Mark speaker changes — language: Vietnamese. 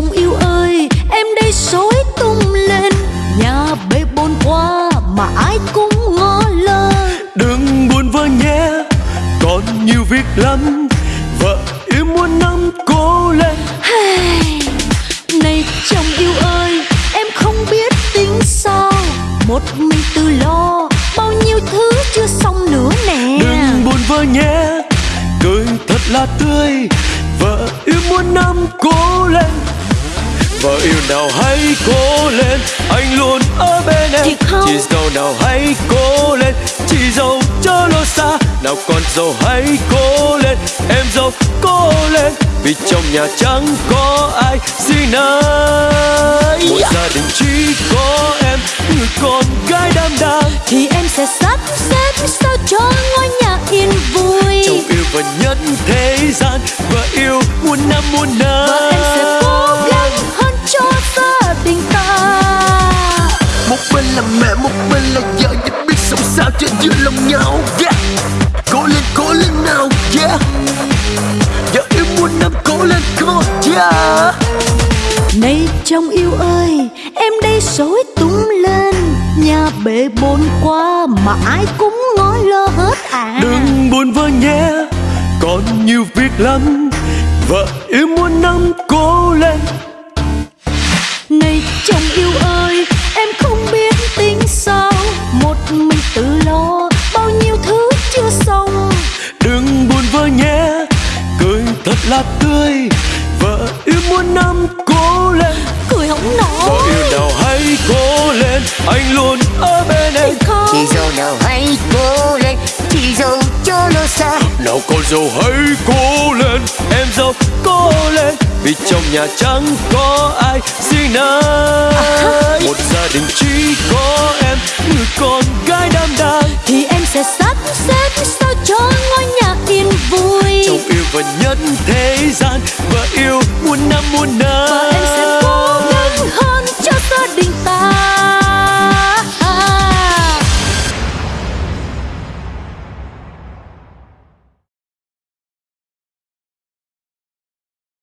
Speaker 1: chồng yêu ơi em đây sói tung lên. Nhà bếp bôn qua mà ai cũng ngó lơ.
Speaker 2: Đừng buồn vợ nhé còn nhiều việc lắm. Vợ yêu muốn năm cố lên.
Speaker 1: Này chồng yêu ơi em không biết tính sao. Một mình tự lo bao nhiêu thứ chưa xong nữa nè. Đừng
Speaker 2: buồn vợ nhé cười thật là tươi. Vợ yêu nào hãy cố lên anh luôn ở bên em. Chị dâu nào hãy cố lên chị dâu chớ lo xa. Nào con dâu hãy cố lên em dâu cố lên. Vì trong nhà chẳng có ai riêng ai. Một gia đình chỉ có em người con gái đảm đang
Speaker 1: thì em sẽ sắp xếp sao cho
Speaker 2: một bên là vợ Và biết sống sao cho giữa lòng nhau. Yeah. Cố lên cố lên nào yeah. Vợ yêu muôn năm cố lên come on yeah.
Speaker 1: Này chồng yêu ơi em đây sối tung lên. Nhà bể bồn quá mà ai cũng ngó lơ hết à. Đừng
Speaker 2: buồn vơ nhé còn nhiều việc lắm. Vợ yêu muôn năm cố lên.
Speaker 1: Này chồng yêu ơi tự lo bao nhiêu thứ chưa xong.
Speaker 2: Đừng buồn vơ nhé cười thật là tươi vợ yêu muôn năm cố lên.
Speaker 1: Cười không vợ nổi yêu nào
Speaker 2: hãy cố lên anh luôn ở bên em.
Speaker 1: Chị dâu
Speaker 3: nào hãy cố lên Chị dâu cho lo xa.
Speaker 2: Nào con dâu hãy cố lên em dâu cố lên. Vì trong nhà chẳng có ai riêng ai? Một gia đình muôn nơi